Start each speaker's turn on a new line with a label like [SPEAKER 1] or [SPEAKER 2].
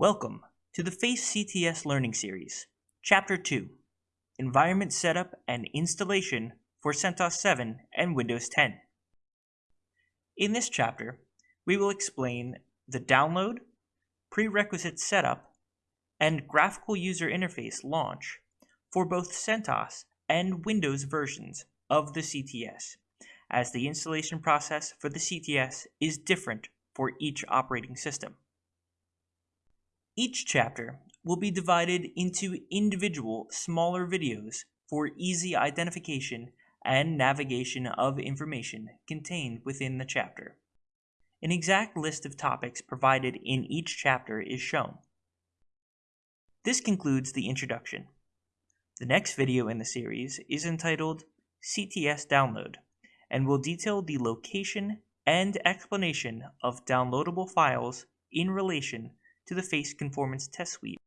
[SPEAKER 1] Welcome to the FACE CTS Learning Series, Chapter 2 Environment Setup and Installation for CentOS 7 and Windows 10. In this chapter, we will explain the download, prerequisite setup, and graphical user interface launch for both CentOS and Windows versions of the CTS, as the installation process for the CTS is different for each operating system. Each chapter will be divided into individual smaller videos for easy identification and navigation of information contained within the chapter. An exact list of topics provided in each chapter is shown. This concludes the introduction. The next video in the series is entitled CTS Download and will detail the location and explanation of downloadable files in relation to the face conformance test suite.